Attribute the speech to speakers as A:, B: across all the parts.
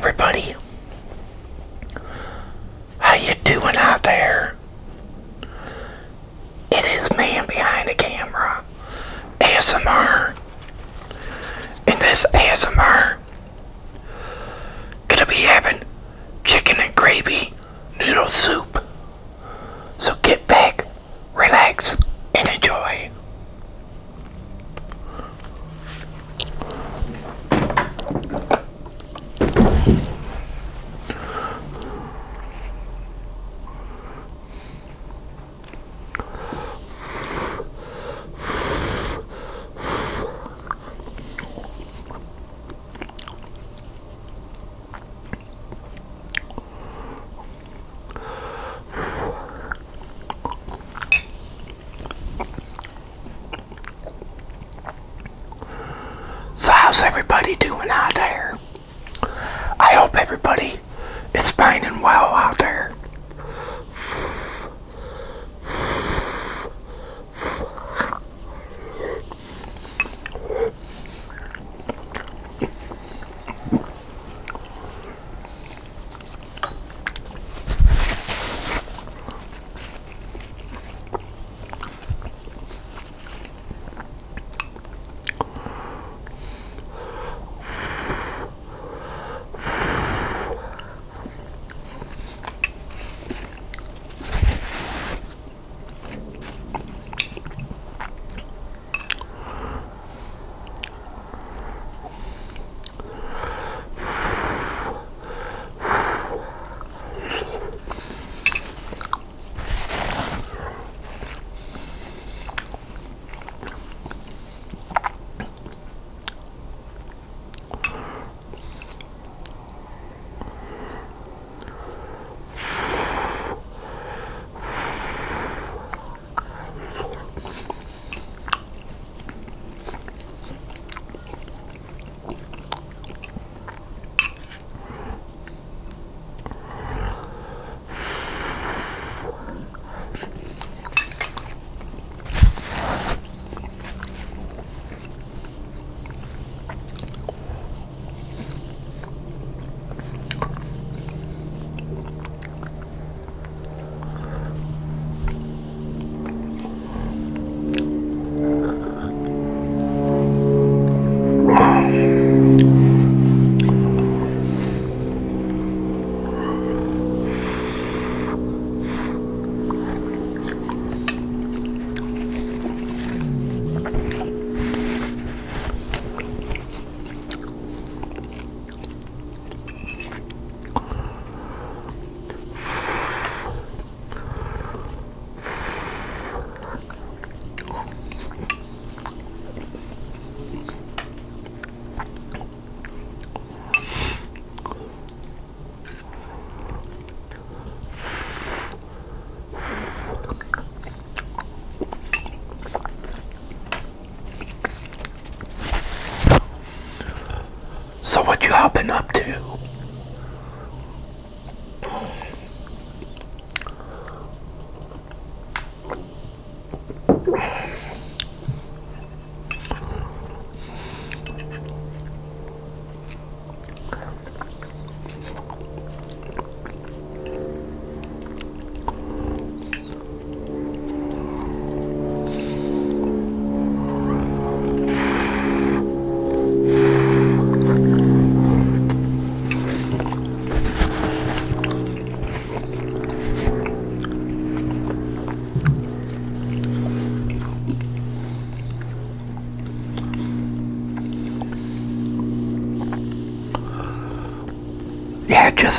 A: everybody. How you doing out there? It is man behind the camera, ASMR. In this ASMR, gonna be having chicken and gravy noodle soup.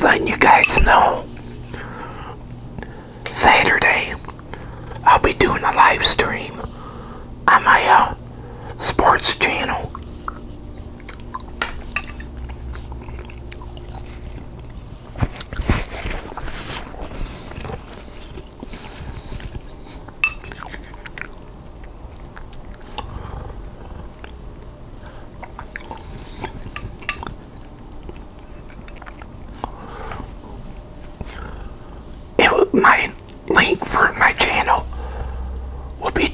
A: Just letting you guys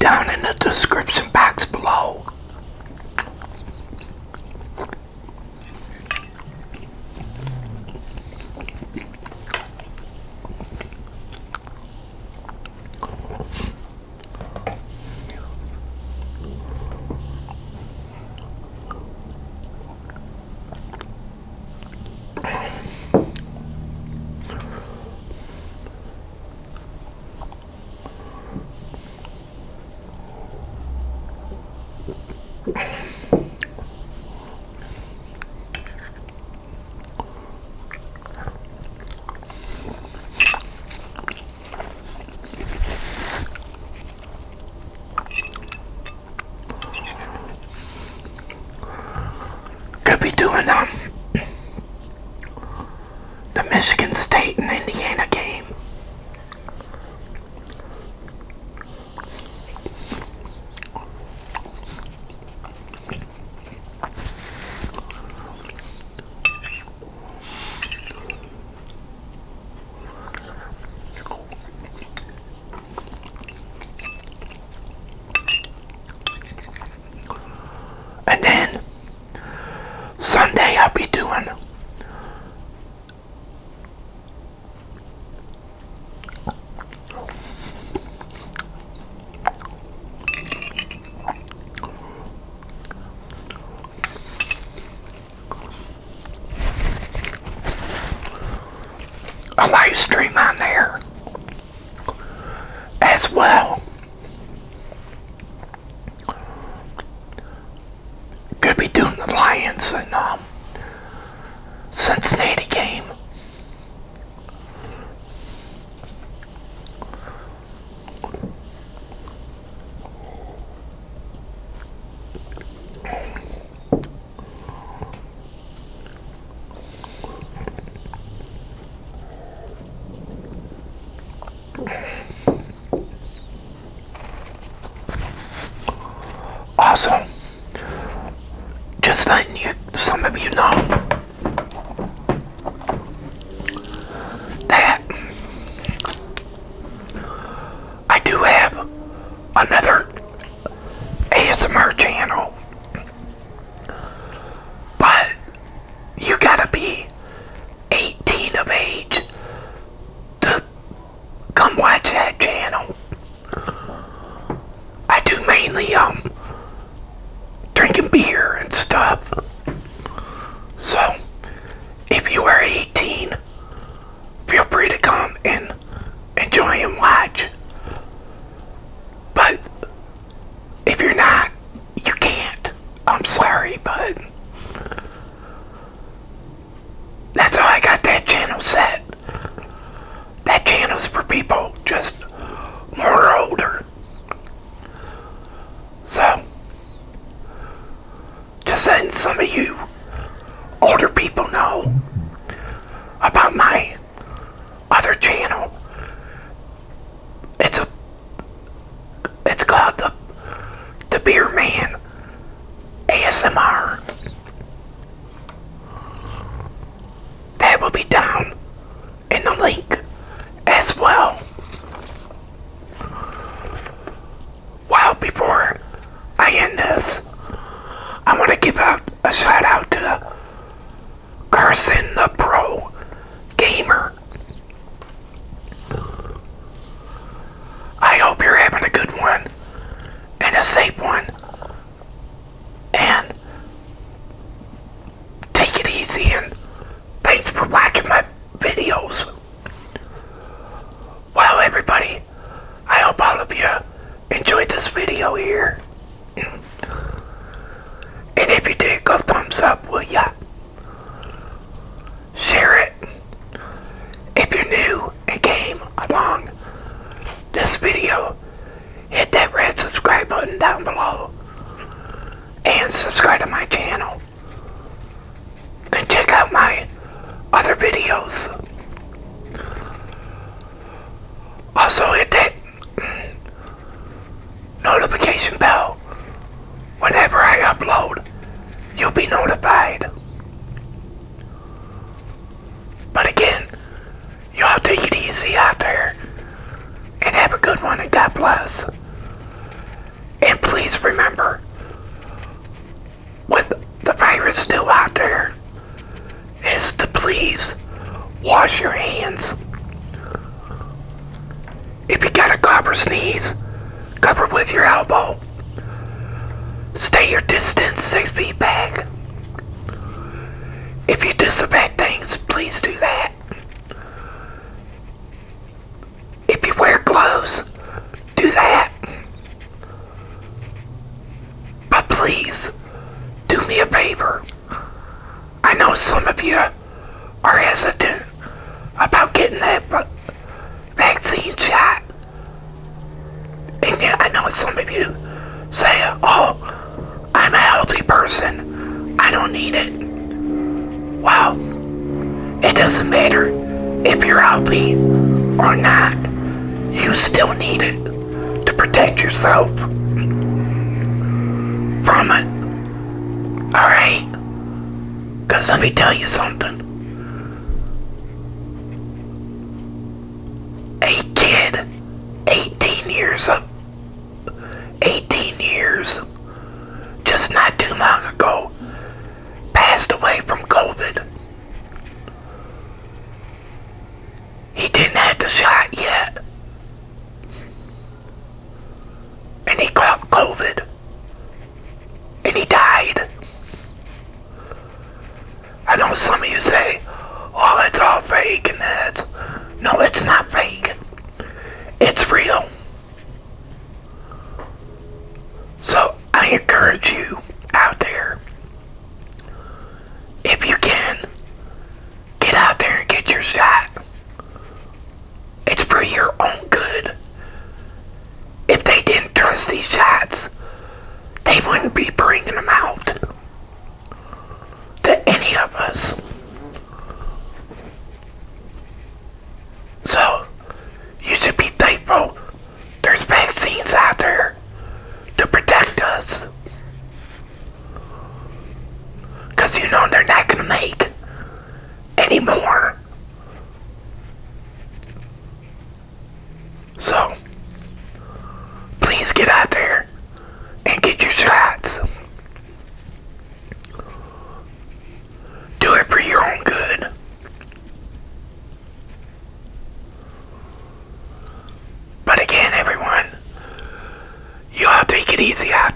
A: down in the description live stream on there as well. Gonna be doing the Lions and um, you, some of you know that I do have another ASMR channel, but you gotta be 18 of age to come watch that channel. I do mainly, um, drinking beer and stuff. So, if you are 18, feel free to come and enjoy and watch. But if you're not, you can't. I'm sorry, but that's how I got that channel set. That channel's for people just more older. So, just letting some of you older people know about my other channel. It's a it's called the ASMR. That will be down in the link as well. Wow, before I end this, I want to give out a shout out to Carson the Pro Gamer. I hope you're having a good one and a safe one. And take it easy and thanks for watching my videos. Well, everybody, I hope all of you enjoyed this video here. And if you did, go thumbs up, will ya? Share it. If you're new and came along this video, hit that red subscribe button down below. And subscribe to my channel. And check out my other videos. Also hit that notification bell whenever I upload. You'll be notified. But again, y'all take it easy out there. And have a good one and God bless. And please remember, with the virus still out there, is to please wash your hands. If you got a cough or sneeze, cover with your elbow. Stay your distance six feet back. If you disinfect things, please do that. If you wear gloves, do that. But please, do me a favor. I know some of you are hesitant about getting that vaccine know some of you say, oh, I'm a healthy person. I don't need it. Well, it doesn't matter if you're healthy or not. You still need it to protect yourself from it. Alright? Because let me tell you something. Away from COVID. He didn't have the shot yet. And he caught COVID. And he died. I know some of you say, oh, it's all fake and that's. No, it's not fake. It's real. So I encourage you out there, if you can, get out there and get your shot. It's for your own good. If they didn't trust these shots, they wouldn't be bringing them out to any of us. So, you should be thankful there's vaccines out there to protect us. Because you know they're not going to make any more. So, please get out there and get your shots. Do it for your own good. Again,